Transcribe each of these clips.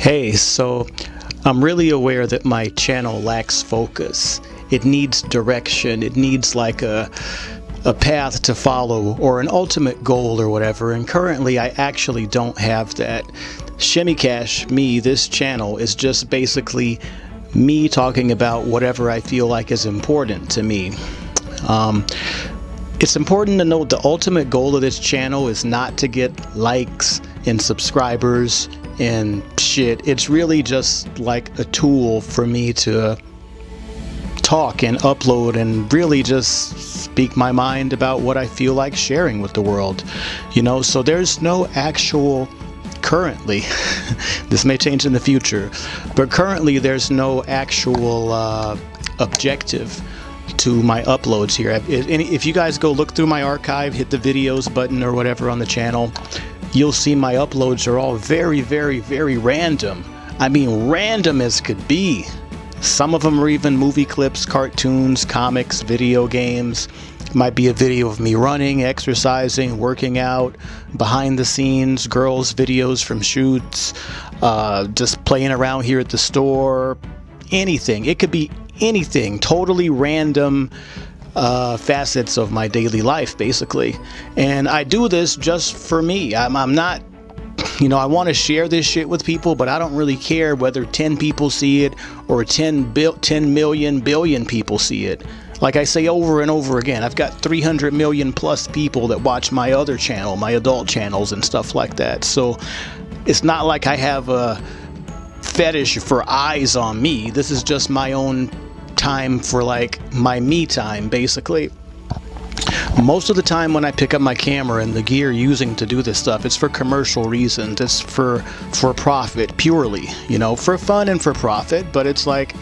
Hey, so I'm really aware that my channel lacks focus. It needs direction. It needs like a a path to follow or an ultimate goal or whatever and currently I actually don't have that. Shimmy Cash, me, this channel is just basically me talking about whatever I feel like is important to me. Um, it's important to note the ultimate goal of this channel is not to get likes and subscribers and shit. It's really just like a tool for me to talk and upload and really just speak my mind about what I feel like sharing with the world. You know, so there's no actual currently this may change in the future but currently there's no actual uh, objective to my uploads here if you guys go look through my archive hit the videos button or whatever on the channel you'll see my uploads are all very very very random I mean random as could be some of them are even movie clips, cartoons, comics, video games. It might be a video of me running, exercising, working out, behind the scenes, girls' videos from shoots, uh, just playing around here at the store, anything. It could be anything, totally random uh, facets of my daily life, basically. And I do this just for me. I'm, I'm not you know, I want to share this shit with people, but I don't really care whether 10 people see it or 10, bil 10 million billion people see it. Like I say over and over again, I've got 300 million plus people that watch my other channel, my adult channels and stuff like that. So it's not like I have a fetish for eyes on me. This is just my own time for like my me time, basically. Most of the time when I pick up my camera and the gear using to do this stuff, it's for commercial reasons. It's for for profit purely, you know, for fun and for profit, but it's like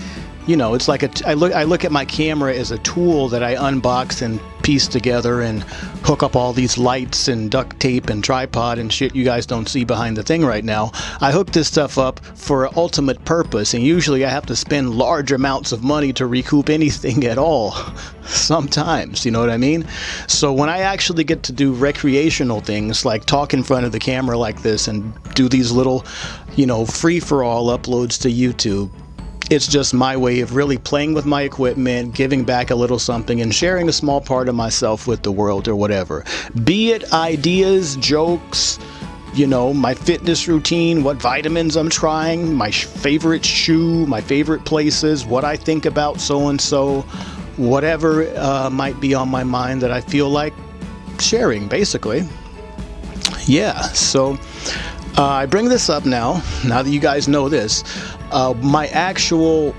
you know, it's like a, I look I look at my camera as a tool that I unbox and piece together and hook up all these lights and duct tape and tripod and shit you guys don't see behind the thing right now. I hook this stuff up for an ultimate purpose and usually I have to spend large amounts of money to recoup anything at all. Sometimes, you know what I mean? So when I actually get to do recreational things like talk in front of the camera like this and do these little, you know, free-for-all uploads to YouTube, it's just my way of really playing with my equipment, giving back a little something, and sharing a small part of myself with the world or whatever. Be it ideas, jokes, you know, my fitness routine, what vitamins I'm trying, my favorite shoe, my favorite places, what I think about so and so, whatever uh, might be on my mind that I feel like sharing, basically. Yeah, so uh, I bring this up now, now that you guys know this. Uh, my actual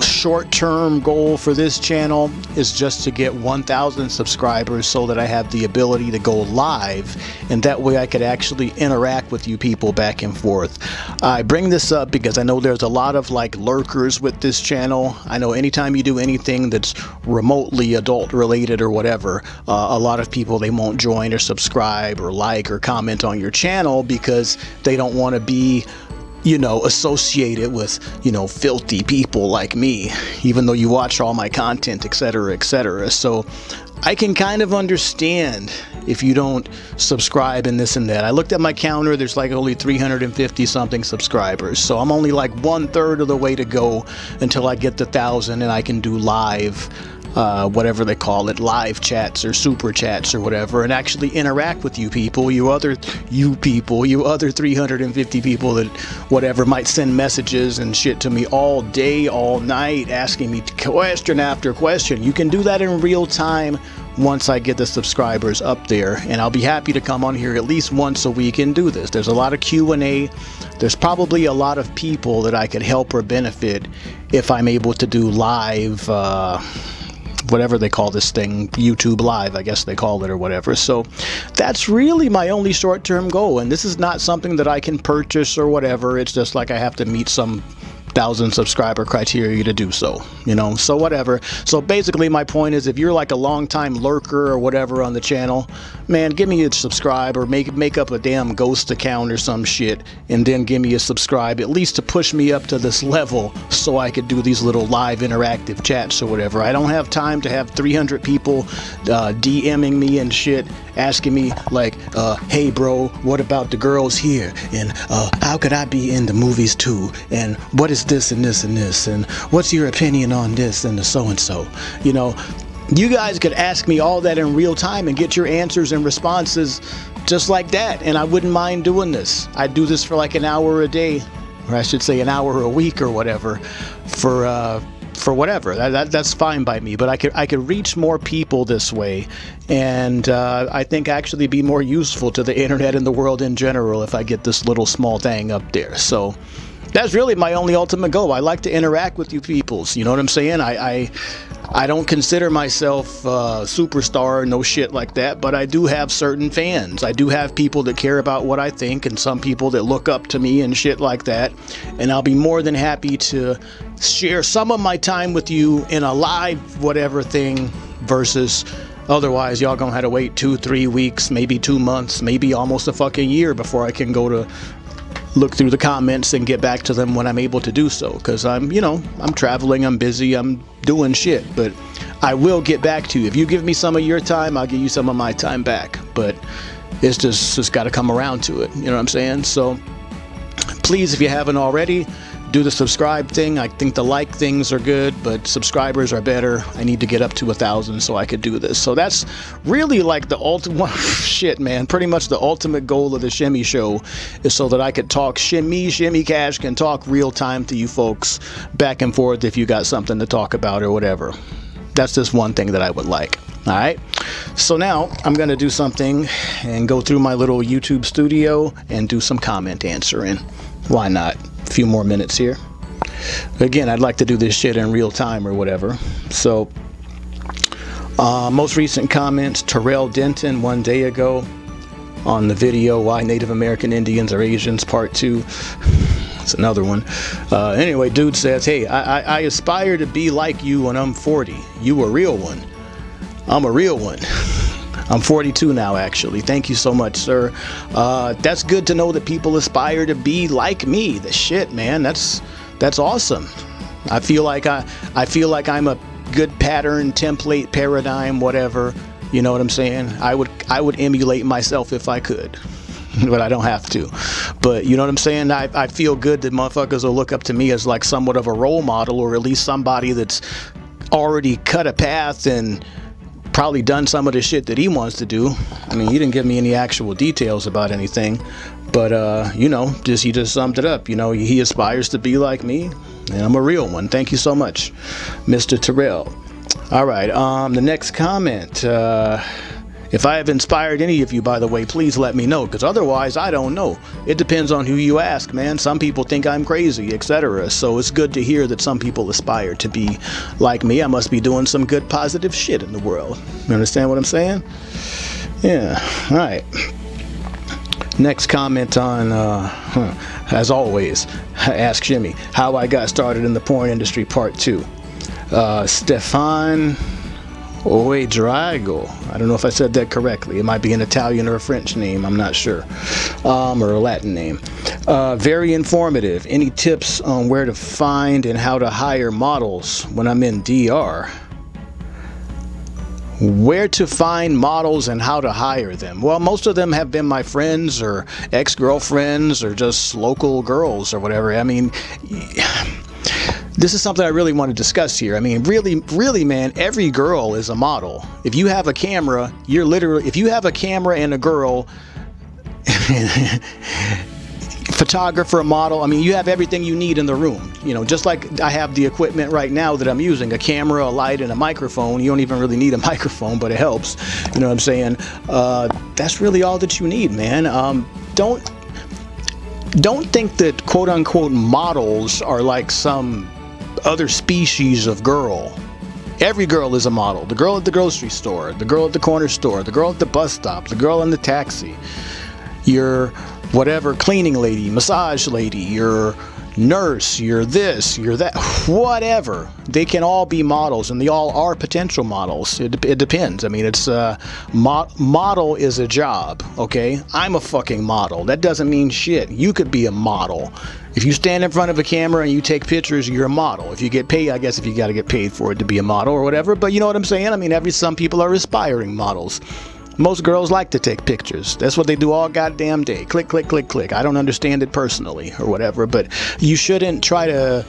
short-term goal for this channel is just to get 1,000 subscribers so that I have the ability to go live and that way I could actually interact with you people back and forth. I bring this up because I know there's a lot of like lurkers with this channel. I know anytime you do anything that's remotely adult related or whatever, uh, a lot of people they won't join or subscribe or like or comment on your channel because they don't want to be you know, associated with, you know, filthy people like me, even though you watch all my content, etc., etc. So I can kind of understand if you don't subscribe and this and that. I looked at my counter, there's like only 350 something subscribers. So I'm only like one third of the way to go until I get the thousand and I can do live uh, whatever they call it, live chats or super chats or whatever, and actually interact with you people, you other, you people, you other 350 people that whatever might send messages and shit to me all day, all night, asking me question after question. You can do that in real time once I get the subscribers up there and I'll be happy to come on here at least once a week and do this. There's a lot of Q&A. There's probably a lot of people that I could help or benefit if I'm able to do live uh, whatever they call this thing, YouTube Live, I guess they call it or whatever. So that's really my only short-term goal. And this is not something that I can purchase or whatever. It's just like I have to meet some thousand subscriber criteria to do so you know so whatever so basically my point is if you're like a long time lurker or whatever on the channel man, give me a subscribe or make make up a damn ghost account or some shit, and then give me a subscribe at least to push me up to this level so I could do these little live interactive chats or whatever. I don't have time to have 300 people uh, DMing me and shit, asking me like, uh, "Hey, bro, what about the girls here?" and uh, "How could I be in the movies too?" and "What is this and this and this?" and "What's your opinion on this and the so and so?" You know you guys could ask me all that in real time and get your answers and responses just like that and I wouldn't mind doing this. I do this for like an hour a day or I should say an hour a week or whatever for uh, for whatever that, that, that's fine by me but I could I could reach more people this way and uh, I think actually be more useful to the internet and the world in general if I get this little small thing up there so that's really my only ultimate goal. I like to interact with you peoples. You know what I'm saying? I I, I don't consider myself a superstar, no shit like that, but I do have certain fans. I do have people that care about what I think and some people that look up to me and shit like that. And I'll be more than happy to share some of my time with you in a live whatever thing versus Otherwise, y'all gonna have to wait two, three weeks, maybe two months, maybe almost a fucking year before I can go to look through the comments and get back to them when I'm able to do so because I'm you know I'm traveling I'm busy I'm doing shit. But I will get back to you. If you give me some of your time I'll give you some of my time back. But it's just just got to come around to it. You know what I'm saying? So please if you haven't already do the subscribe thing. I think the like things are good, but subscribers are better. I need to get up to a thousand so I could do this. So that's really like the ultimate shit, man. Pretty much the ultimate goal of the Shimmy Show is so that I could talk Shimmy, Shimmy Cash can talk real time to you folks back and forth if you got something to talk about or whatever. That's just one thing that I would like. All right. So now I'm going to do something and go through my little YouTube studio and do some comment answering. Why not? Few more minutes here. Again, I'd like to do this shit in real time or whatever. So, uh, most recent comments, Terrell Denton one day ago on the video Why Native American Indians Are Asians Part 2. It's another one. Uh, anyway, dude says, hey, I, I, I aspire to be like you when I'm 40. You a real one. I'm a real one. I'm 42 now, actually. Thank you so much, sir. Uh, that's good to know that people aspire to be like me. The shit, man. That's that's awesome. I feel like I I feel like I'm a good pattern, template, paradigm, whatever. You know what I'm saying? I would I would emulate myself if I could. but I don't have to. But you know what I'm saying? I, I feel good that motherfuckers will look up to me as like somewhat of a role model or at least somebody that's already cut a path and probably done some of the shit that he wants to do. I mean, he didn't give me any actual details about anything, but uh, you know, just he just summed it up. You know, he aspires to be like me, and I'm a real one. Thank you so much, Mr. Terrell. All right, um, the next comment. Uh, if I have inspired any of you, by the way, please let me know, because otherwise I don't know. It depends on who you ask, man. Some people think I'm crazy, etc. So it's good to hear that some people aspire to be like me. I must be doing some good positive shit in the world. You understand what I'm saying? Yeah, all right. Next comment on, uh, huh, as always, Ask Shimmy, how I got started in the porn industry, part two. Uh, Stefan Oe Drago. I don't know if I said that correctly. It might be an Italian or a French name. I'm not sure. Um, or a Latin name. Uh, very informative. Any tips on where to find and how to hire models when I'm in DR? Where to find models and how to hire them? Well, most of them have been my friends or ex-girlfriends or just local girls or whatever. I mean, this is something I really want to discuss here. I mean, really, really, man, every girl is a model. If you have a camera, you're literally, if you have a camera and a girl, photographer, a model, I mean, you have everything you need in the room. You know, just like I have the equipment right now that I'm using, a camera, a light, and a microphone. You don't even really need a microphone, but it helps. You know what I'm saying? Uh, that's really all that you need, man. Um, don't don't think that quote unquote models are like some other species of girl. Every girl is a model. The girl at the grocery store, the girl at the corner store, the girl at the bus stop, the girl in the taxi, your whatever cleaning lady, massage lady, your nurse, you're this, you're that, whatever. They can all be models, and they all are potential models. It, it depends. I mean, it's uh, mo model is a job. Okay, I'm a fucking model. That doesn't mean shit. You could be a model. If you stand in front of a camera and you take pictures, you're a model. If you get paid, I guess if you got to get paid for it to be a model or whatever. But you know what I'm saying? I mean, every some people are aspiring models. Most girls like to take pictures. That's what they do all goddamn day. Click, click, click, click. I don't understand it personally or whatever, but you shouldn't try to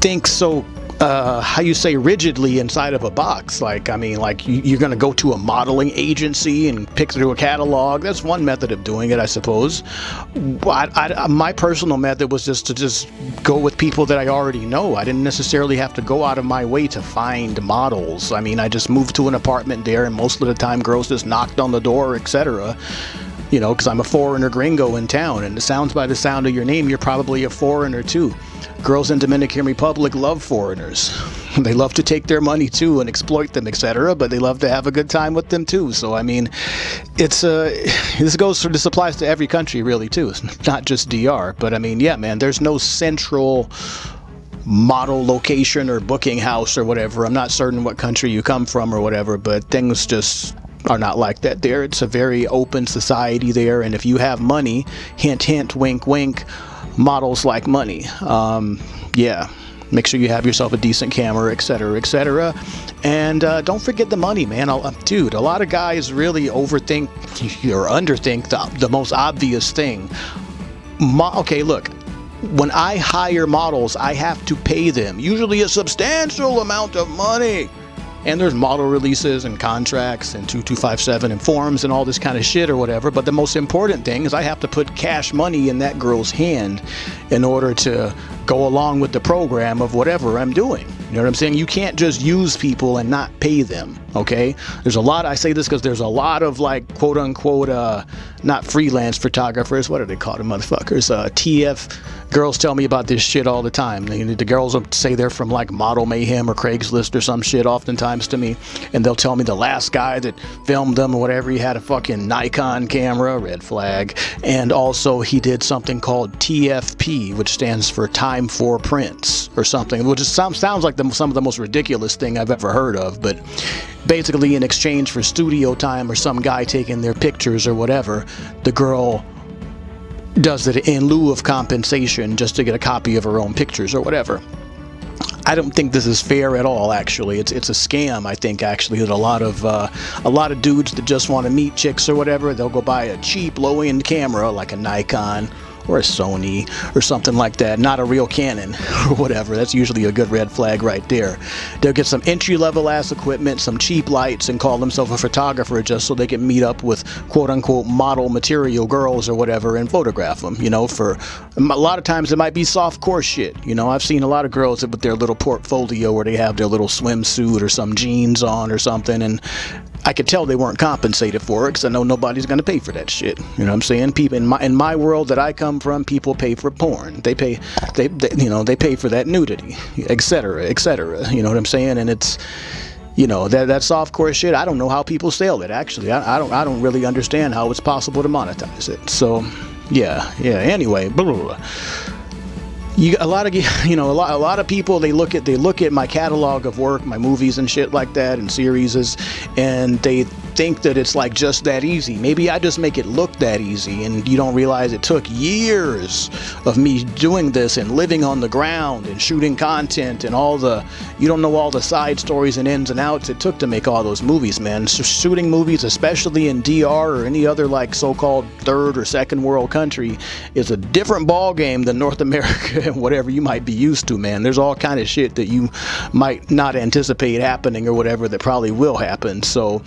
think so uh, how you say rigidly inside of a box. Like, I mean, like you, are going to go to a modeling agency and pick through a catalog. That's one method of doing it, I suppose. I, I, my personal method was just to just go with people that I already know. I didn't necessarily have to go out of my way to find models. I mean, I just moved to an apartment there, and most of the time, girls just knocked on the door, etc you know, because I'm a foreigner gringo in town, and it sounds by the sound of your name, you're probably a foreigner too. Girls in Dominican Republic love foreigners. They love to take their money too and exploit them, etc. But they love to have a good time with them too. So I mean, it's uh, this goes for this applies to every country really too. It's not just DR. But I mean, yeah, man, there's no central model location or booking house or whatever. I'm not certain what country you come from or whatever, but things just are not like that there. It's a very open society there, and if you have money, hint, hint, wink, wink, models like money. Um, yeah, make sure you have yourself a decent camera, etc., etc. And uh, don't forget the money, man. I'll, dude, a lot of guys really overthink or underthink the, the most obvious thing. Mo okay, look, when I hire models, I have to pay them, usually a substantial amount of money and there's model releases and contracts and 2257 and forms and all this kind of shit or whatever but the most important thing is I have to put cash money in that girl's hand in order to go along with the program of whatever I'm doing you know what I'm saying? You can't just use people and not pay them okay? There's a lot I say this because there's a lot of like quote unquote uh not freelance photographers what are they called motherfuckers? Uh TF girls tell me about this shit all the time. The girls will say they're from like Model Mayhem or Craigslist or some shit oftentimes to me, and they'll tell me the last guy that filmed them or whatever, he had a fucking Nikon camera, red flag, and also he did something called TFP, which stands for Time for Prints or something, which sounds sounds like the, some of the most ridiculous thing I've ever heard of, but basically in exchange for studio time or some guy taking their pictures or whatever, the girl does it in lieu of compensation just to get a copy of her own pictures or whatever. I don't think this is fair at all. Actually, it's it's a scam. I think actually that a lot of uh, a lot of dudes that just want to meet chicks or whatever, they'll go buy a cheap low-end camera like a Nikon or a Sony or something like that, not a real Canon or whatever. That's usually a good red flag right there. They'll get some entry level ass equipment, some cheap lights, and call themselves a photographer just so they can meet up with quote unquote model material girls or whatever and photograph them. You know, for a lot of times it might be soft core shit. You know, I've seen a lot of girls with their little portfolio where they have their little swimsuit or some jeans on or something, and I could tell they weren't compensated for it because I know nobody's going to pay for that shit. You know what I'm saying? People in my in my world that I come from, people pay for porn. They pay, they, they you know, they pay for that nudity, etc., etc. You know what I'm saying? And it's, you know, that that soft core shit. I don't know how people sell it. Actually, I, I don't I don't really understand how it's possible to monetize it. So, yeah, yeah. Anyway, blah, blah, blah you a lot of you know a lot a lot of people they look at they look at my catalog of work my movies and shit like that and series and they think that it's like just that easy maybe I just make it look that easy and you don't realize it took years of me doing this and living on the ground and shooting content and all the you don't know all the side stories and ins and outs it took to make all those movies man so shooting movies especially in DR or any other like so-called third or second world country is a different ball game than North America and whatever you might be used to, man. There's all kind of shit that you might not anticipate happening or whatever that probably will happen. So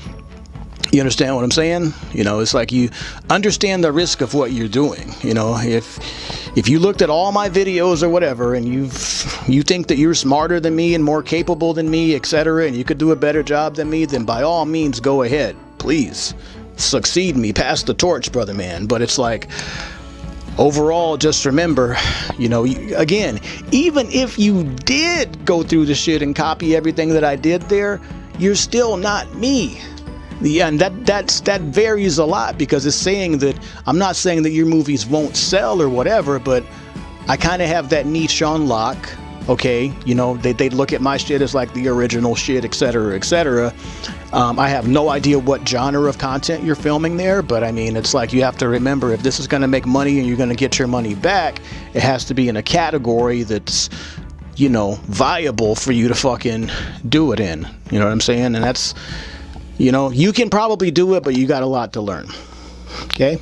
you understand what I'm saying? You know, it's like you understand the risk of what you're doing. You know, if if you looked at all my videos or whatever and you've you think that you're smarter than me and more capable than me, etc., and you could do a better job than me, then by all means go ahead. Please succeed me, pass the torch, brother man. But it's like overall just remember you know again even if you did go through the shit and copy everything that I did there you're still not me Yeah, and that that's that varies a lot because it's saying that I'm not saying that your movies won't sell or whatever, but I kind of have that niche on lock. Okay, you know they they look at my shit as like the original shit, etc., etc. Um, I have no idea what genre of content you're filming there, but I mean it's like you have to remember if this is going to make money and you're going to get your money back, it has to be in a category that's you know viable for you to fucking do it in. You know what I'm saying? And that's you know, you can probably do it, but you got a lot to learn. Okay?